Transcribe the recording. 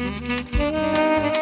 Música